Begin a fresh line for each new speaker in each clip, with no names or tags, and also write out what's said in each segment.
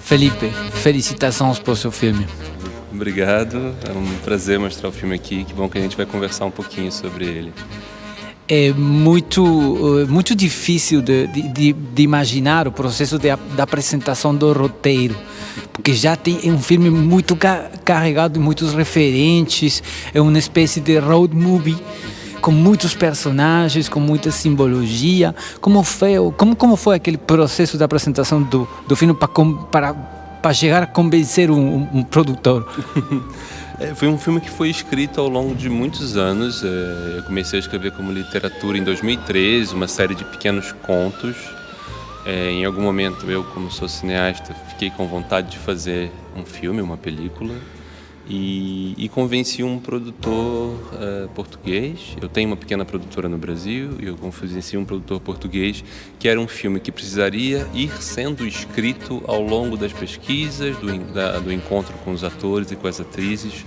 Felipe, felicitações por seu filme.
Obrigado, é um prazer mostrar o filme aqui. Que bom que a gente vai conversar um pouquinho sobre ele.
É muito, eh, muito difícil de, de, de imaginar o processo de, da apresentação do roteiro, porque já tem é um filme muito carregado de muitos referentes, é uma espécie de road movie com muitos personagens, com muita simbologia. Como foi, como, como foi aquele processo de apresentação do, do filme para chegar a convencer um, um produtor?
É, foi um filme que foi escrito ao longo de muitos anos. É, eu comecei a escrever como literatura em 2013, uma série de pequenos contos. É, em algum momento eu, como sou cineasta, fiquei com vontade de fazer um filme, uma película e, e convenci um produtor uh, português. Eu tenho uma pequena produtora no Brasil e eu convenci um produtor português que era um filme que precisaria ir sendo escrito ao longo das pesquisas, do, da, do encontro com os atores e com as atrizes.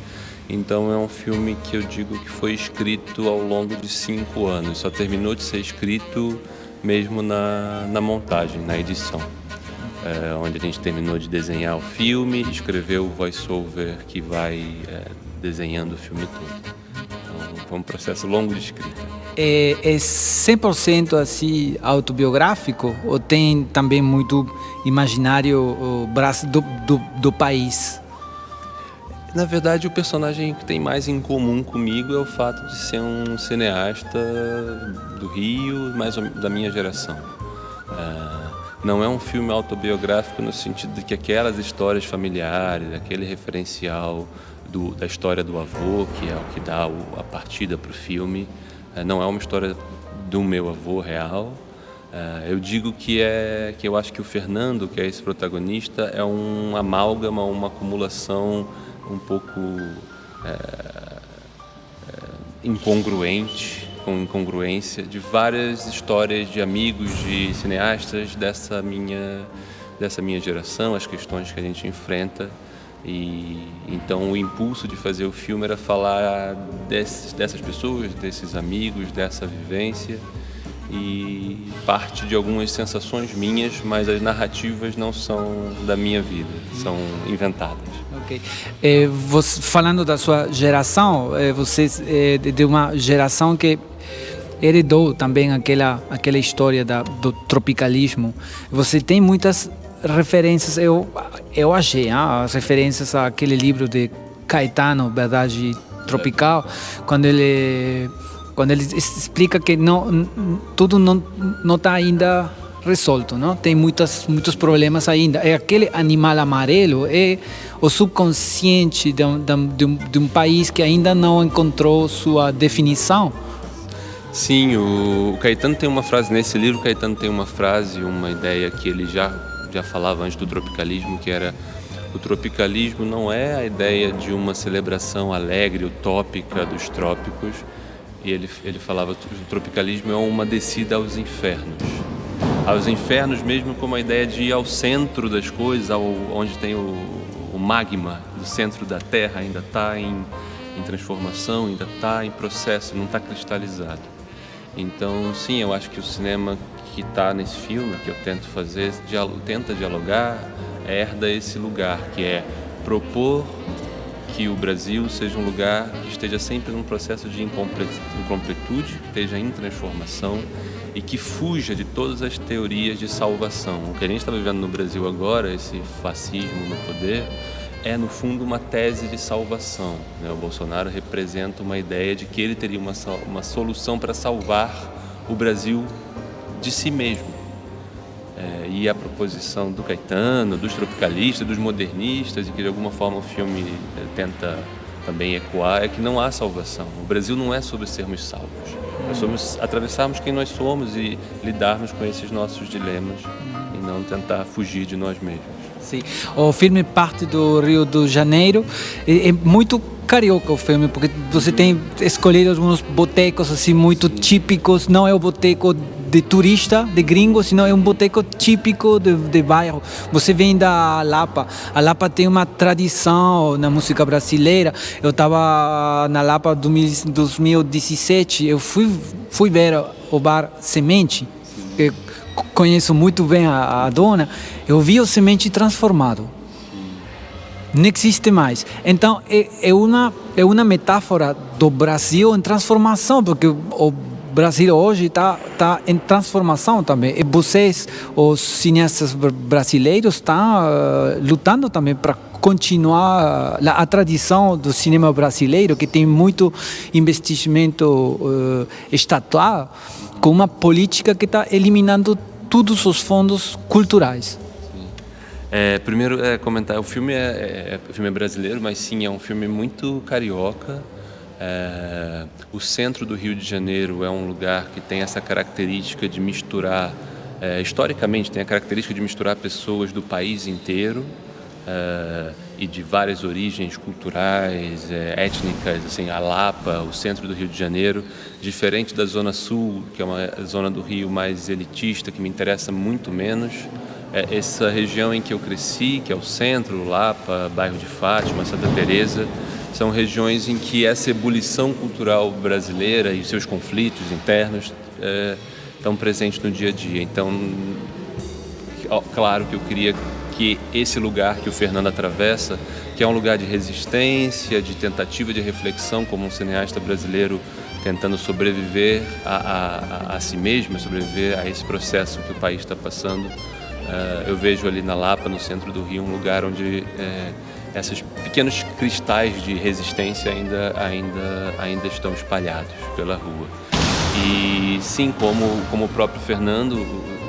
Então é um filme que eu digo que foi escrito ao longo de cinco anos. Só terminou de ser escrito mesmo na, na montagem, na edição é, onde a gente terminou de desenhar o filme, escreveu o voice-over que vai é, desenhando o filme todo. Então, foi um processo longo de escrita.
É, é 100% assim autobiográfico ou tem também muito imaginário do, do, do país?
Na verdade, o personagem que tem mais em comum comigo é o fato de ser um cineasta do Rio, mais da minha geração. É, não é um filme autobiográfico no sentido de que aquelas histórias familiares, aquele referencial do, da história do avô, que é o que dá o, a partida para o filme, é, não é uma história do meu avô real. É, eu digo que é que eu acho que o Fernando, que é esse protagonista, é um amálgama, uma acumulação um pouco é, é incongruente com incongruência de várias histórias de amigos, de cineastas dessa minha, dessa minha geração, as questões que a gente enfrenta. E então o impulso de fazer o filme era falar desses, dessas pessoas, desses amigos, dessa vivência e parte de algumas sensações minhas, mas as narrativas não são da minha vida, são inventadas.
Ok. É, você, falando da sua geração, é, você é de uma geração que heredou também aquela aquela história da, do tropicalismo. Você tem muitas referências, eu eu achei, ah, as referências àquele livro de Caetano, Verdade Tropical, quando ele quando ele explica que não tudo não não está ainda resolto, não? Tem muitas muitos problemas ainda. É aquele animal amarelo é o subconsciente de um, de um, de um país que ainda não encontrou sua definição
Sim, o Caetano tem uma frase, nesse livro o Caetano tem uma frase, uma ideia que ele já, já falava antes do tropicalismo, que era o tropicalismo não é a ideia de uma celebração alegre, utópica dos trópicos, e ele, ele falava que o tropicalismo é uma descida aos infernos. Aos infernos mesmo como a ideia de ir ao centro das coisas, ao, onde tem o, o magma do centro da Terra ainda está em, em transformação, ainda está em processo, não está cristalizado. Então, sim, eu acho que o cinema que está nesse filme, que eu tento fazer, tenta dialogar, herda esse lugar, que é propor que o Brasil seja um lugar que esteja sempre num processo de incompletude, que esteja em transformação e que fuja de todas as teorias de salvação. O que a gente está vivendo no Brasil agora, esse fascismo no poder, é no fundo uma tese de salvação. Né? O Bolsonaro representa uma ideia de que ele teria uma, uma solução para salvar o Brasil de si mesmo. É, e a proposição do Caetano, dos tropicalistas, dos modernistas, e que de alguma forma o filme é, tenta também ecoar, é que não há salvação. O Brasil não é sobre sermos salvos. É sobre atravessarmos quem nós somos e lidarmos com esses nossos dilemas e não tentar fugir de nós mesmos.
Sim. O filme parte do Rio de Janeiro. É, muito carioca o filme, porque você tem escolhido alguns botecos assim muito típicos. Não é o boteco de turista, de gringo, senão é um boteco típico de, de bairro. Você vem da Lapa. A Lapa tem uma tradição na música brasileira. Eu estava na Lapa em 2017. Eu fui, fui ver o bar Semente. Que, conheço muito bem a, a dona, eu vi o semente transformado. Não existe mais. Então, é, é, uma, é uma metáfora do Brasil em transformação, porque o Brasil hoje está tá em transformação também. E vocês, os cineastas brasileiros, estão uh, lutando também para continuar a, a, tradição do cinema brasileiro, que tem muito investimento uh, estatal, com uma política que está eliminando todos os fundos culturais.
É, primeiro, é, comentar, o filme é, é, o filme é brasileiro, mas sim, é um filme muito carioca. É, o centro do Rio de Janeiro é um lugar que tem essa característica de misturar, é, historicamente tem a característica de misturar pessoas do país inteiro é, e de várias origens culturais, é, étnicas, assim, a Lapa, o centro do Rio de Janeiro, diferente da Zona Sul, que é uma zona do Rio mais elitista, que me interessa muito menos é, essa região em que eu cresci, que é o centro, Lapa, bairro de Fátima, Santa Teresa, são regiões em que essa ebulição cultural brasileira e seus conflitos internos é, estão presentes no dia a dia. Então, claro que eu queria que esse lugar que o Fernando atravessa, que é um lugar de resistência, de tentativa de reflexão, como um cineasta brasileiro tentando sobreviver a, a, a si mesmo, sobreviver a esse processo que o país está passando, Uh, eu vejo ali na Lapa, no centro do Rio, um lugar onde é, esses pequenos cristais de resistência ainda, ainda, ainda estão espalhados pela rua. E sim, como, como o próprio Fernando,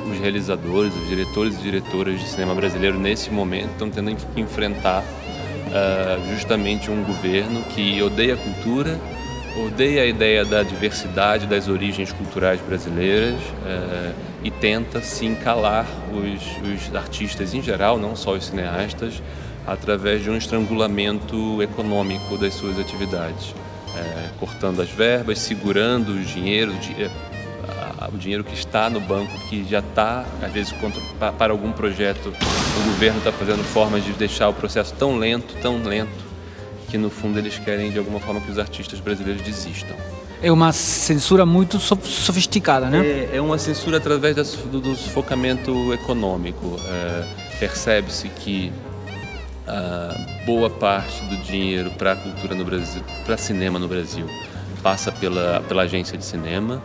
os realizadores, os diretores e diretoras de cinema brasileiro nesse momento estão tendo que enfrentar uh, justamente um governo que odeia a cultura, odeia a ideia da diversidade das origens culturais brasileiras uh, e tenta sim calar os, os, artistas em geral, não só os cineastas, através de um estrangulamento econômico das suas atividades, uh, cortando as verbas, segurando o dinheiro, o dinheiro que está no banco, que já está, às vezes, para algum projeto, o governo está fazendo formas de deixar o processo tão lento, tão lento, que no fundo eles querem de alguma forma que os artistas brasileiros desistam.
É uma censura muito sofisticada, né?
É, é uma censura através do, do sufocamento econômico. É, Percebe-se que a boa parte do dinheiro para a cultura no Brasil, para cinema no Brasil, passa pela, pela agência de cinema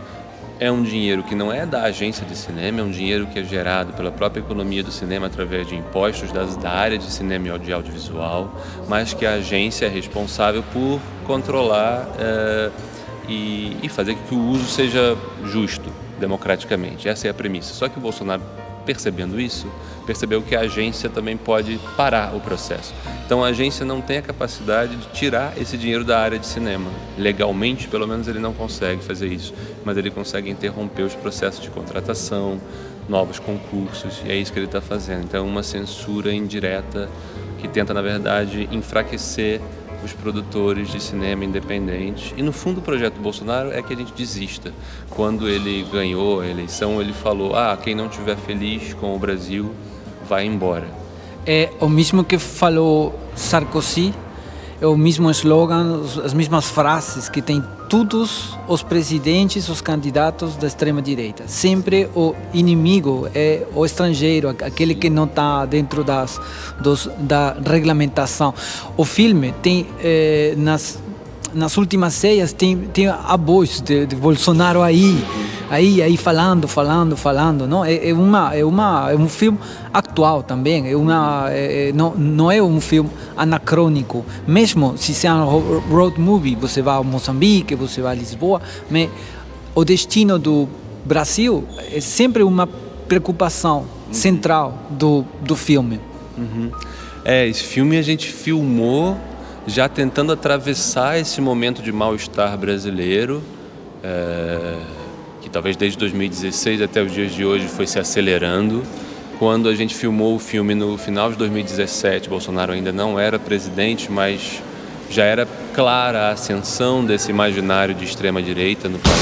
é um dinheiro que não é da agência de cinema, é um dinheiro que é gerado pela própria economia do cinema através de impostos das, da área de cinema e de audiovisual, mas que a agência é responsável por controlar é, e, e fazer que o uso seja justo democraticamente. Essa é a premissa. Só que o Bolsonaro percebendo isso, percebeu que a agência também pode parar o processo. Então a agência não tem a capacidade de tirar esse dinheiro da área de cinema. Legalmente, pelo menos, ele não consegue fazer isso, mas ele consegue interromper os processos de contratação, novos concursos, e é isso que ele está fazendo. Então, uma censura indireta que tenta, na verdade, enfraquecer os produtores de cinema independentes. E no fundo o projeto Bolsonaro é que a gente desista. Quando ele ganhou a eleição, ele falou: "Ah, quem não estiver feliz com o Brasil vai embora".
É o mesmo que falou Sarkozy é o mesmo slogan, as mesmas frases que tem todos os presidentes, os candidatos da extrema direita. Sempre o inimigo é o estrangeiro, aquele que não está dentro das, dos, da regulamentação. O filme tem eh, nas nas últimas ceias tem tem a voz de, de Bolsonaro aí aí aí falando falando falando não? É, é, uma é uma é um filme atual também é uma é, é não não é um filme anacrônico. Mesmo se é um road movie você vai a Moçambique você vai a Lisboa mas o destino do Brasil é sempre uma preocupação central do do filme.
Uhum. é esse filme a gente filmou já tentando atravessar esse momento de mal-estar brasileiro, é, que talvez desde 2016 até os dias de hoje foi se acelerando. Quando a gente filmou o filme no final de 2017, Bolsonaro ainda não era presidente, mas já era clara a ascensão desse imaginário de extrema-direita no país.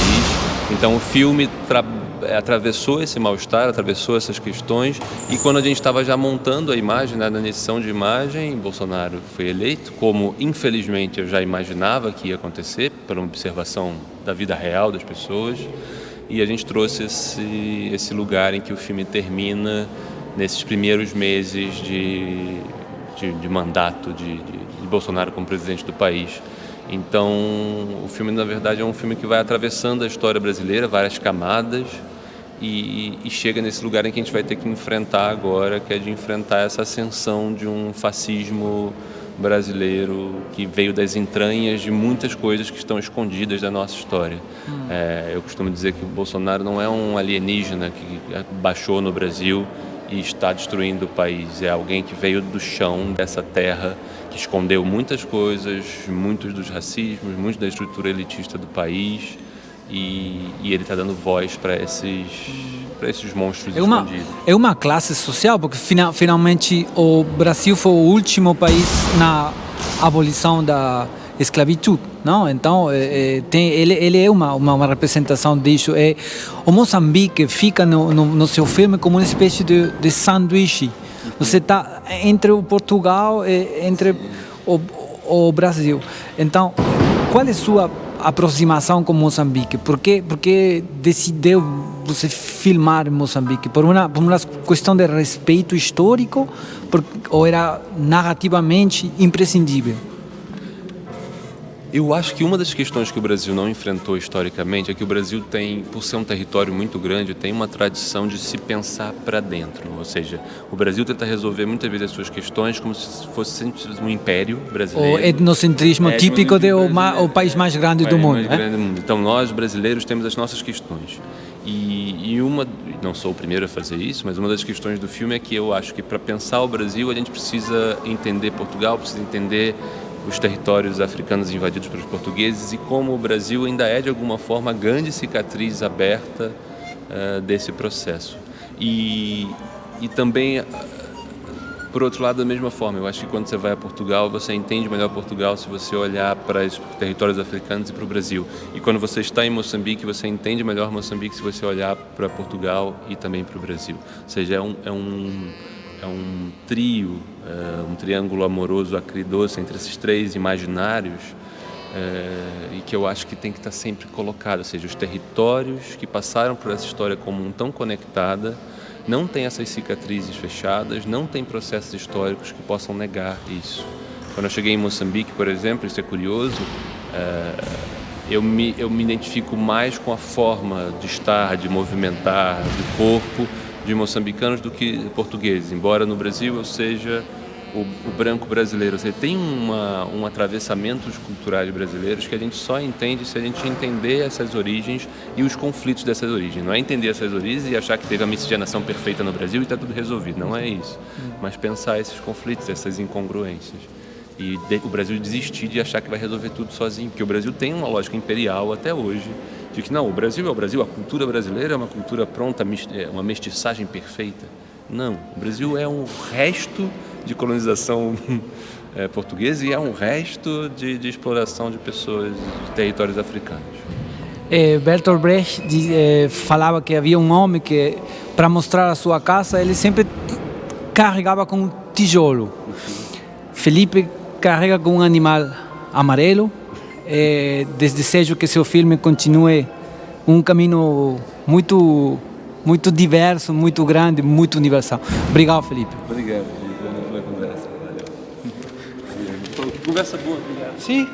Então o filme é, atravessou esse mal-estar, atravessou essas questões e quando a gente estava já montando a imagem, né, na edição de imagem, Bolsonaro foi eleito, como infelizmente eu já imaginava que ia acontecer, pela observação da vida real das pessoas. e a gente trouxe esse, esse lugar em que o filme termina nesses primeiros meses de, de, de mandato de, de Bolsonaro como presidente do país. Então, o filme, na verdade, é um filme que vai atravessando a história brasileira, várias camadas, e, e, chega nesse lugar em que a gente vai ter que enfrentar agora, que é de enfrentar essa ascensão de um fascismo brasileiro que veio das entranhas de muitas coisas que estão escondidas da nossa história. Hum. É, eu costumo dizer que o Bolsonaro não é um alienígena que baixou no Brasil e está destruindo o país. É alguém que veio do chão dessa terra, que escondeu muitas coisas, muitos dos racismos, muito da estrutura elitista do país e, e ele está dando voz para esses esses monstros
é uma,
escondidos.
É uma classe social, porque final, finalmente o Brasil foi o último país na abolição da esclavitud, não? Então é, tem, ele, ele é uma, uma, uma, representação disso. É, o Moçambique fica no, no, no seu filme como uma espécie de, de sanduíche. Você está entre o Portugal e entre o, o Brasil. Então, qual é a sua aproximação com Moçambique? Por que, por que decidiu você filmar Moçambique? Por uma, por uma questão de respeito histórico por, ou era narrativamente imprescindível?
Eu acho que uma das questões que o Brasil não enfrentou historicamente é que o Brasil tem, por ser um território muito grande, tem uma tradição de se pensar para dentro. Ou seja, o Brasil tenta resolver muitas vezes as suas questões como se fosse um império brasileiro.
O etnocentrismo é, típico do o, país mais grande do mundo.
Mais é? grande do mundo. Então nós brasileiros temos as nossas questões. E, e, uma, não sou o primeiro a fazer isso, mas uma das questões do filme é que eu acho que para pensar o Brasil a gente precisa entender Portugal, precisa entender os territórios africanos invadidos pelos portugueses e como o Brasil ainda é de alguma forma a grande cicatriz aberta uh, desse processo. E, e também, por outro lado, da mesma forma, eu acho que quando você vai a Portugal, você entende melhor Portugal se você olhar para os territórios africanos e para o Brasil. E quando você está em Moçambique, você entende melhor Moçambique se você olhar para Portugal e também para o Brasil. Ou seja, é um, é um é um trio, é, um triângulo amoroso acridoce entre esses três imaginários é, e que eu acho que tem que estar sempre colocado, ou seja, os territórios que passaram por essa história comum tão conectada não têm essas cicatrizes fechadas, não tem processos históricos que possam negar isso. Quando eu cheguei em Moçambique, por exemplo, isso é curioso, é, eu me, eu me identifico mais com a forma de estar, de movimentar, do corpo, de moçambicanos do que portugueses, embora no Brasil eu seja o, o branco brasileiro. Você tem uma, um atravessamento culturais brasileiros que a gente só entende se a gente entender essas origens e os conflitos dessas origens. Não é entender essas origens e achar que teve a miscigenação perfeita no Brasil e está tudo resolvido. Não é isso. Mas pensar esses conflitos, essas incongruências. E o Brasil desistir de achar que vai resolver tudo sozinho, porque o Brasil tem uma lógica imperial até hoje de que não, o Brasil é o Brasil, a cultura brasileira é uma cultura pronta, é uma mestiçagem perfeita. Não, o Brasil é um resto de colonização é, portuguesa e é um resto de, de, exploração de pessoas de territórios africanos.
É, Bertolt Brecht é, falava que havia um homem que, para mostrar a sua casa, ele sempre carregava com um tijolo. Felipe carrega com um animal amarelo, é, desejo que seu filme continue um caminho muito muito diverso, muito grande, muito universal. Obrigado, Felipe.
Obrigado, Felipe, pela conversa. Valeu. Conversa boa, obrigado.
Sim.